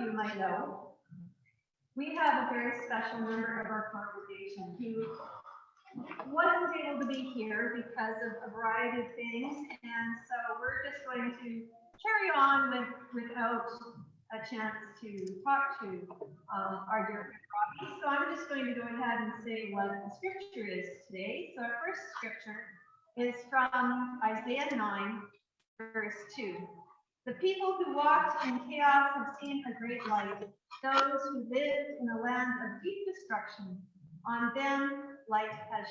you might know, we have a very special member of our congregation who wasn't able to be here because of a variety of things, and so we're just going to carry on with, without a chance to talk to um, our dear Robbie. So I'm just going to go ahead and say what the scripture is today. So our first scripture is from Isaiah 9, verse 2. The people who walked in chaos have seen a great light. Those who lived in a land of deep destruction, on them light has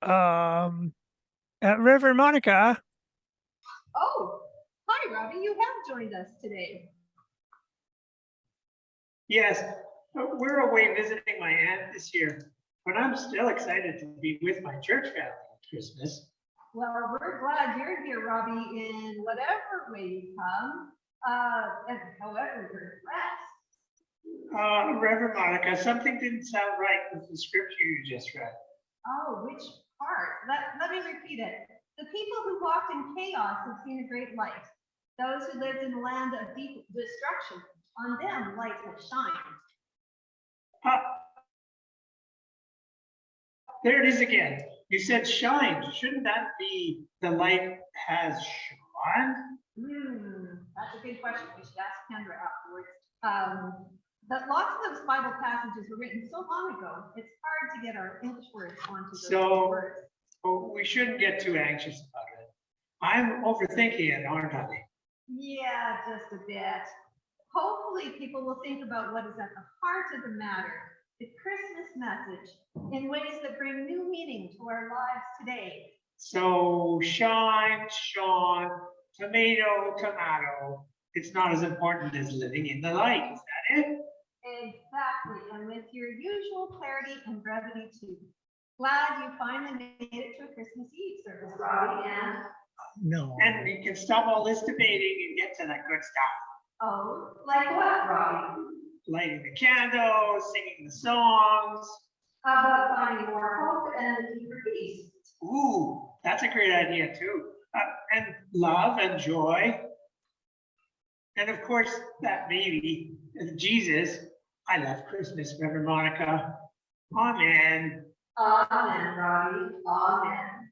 shined. Um, at River Monica, Oh, hi, Robbie. You have joined us today. Yes, we're away visiting my aunt this year, but I'm still excited to be with my church family at Christmas. Well, we're glad you're here, Robbie, in whatever way you come, uh, and however you're dressed. Uh, Reverend Monica, something didn't sound right with the scripture you just read. Oh, which part? Let, let me repeat it. The people who walked in chaos have seen a great light. Those who lived in a land of deep destruction, on them light has shined. Uh, There it is again. You said shine. Shouldn't that be the light has shone? Hmm, that's a good question. We should ask Kendra afterwards. Um, but lots of those Bible passages were written so long ago, it's hard to get our English words onto those So- words. Oh, we shouldn't get too anxious about it. I'm overthinking it, aren't I? Yeah, just a bit. Hopefully, people will think about what is at the heart of the matter, the Christmas message, in ways that bring new meaning to our lives today. So shine, Sean, tomato, tomato. It's not as important as living in the light. Is that it? Exactly, and with your usual clarity and brevity too. Glad you finally made it to a Christmas Eve service, Robbie, and, no. And we can stop all this debating and get to that good stuff. oh, like what, Robbie? Lighting the candles, singing the songs. How about finding more hope and deeper peace? Ooh, that's a great idea too. Uh, and love and joy. And of course, that baby, Jesus. I love Christmas, Reverend Monica. Amen. Amen, Robbie, amen.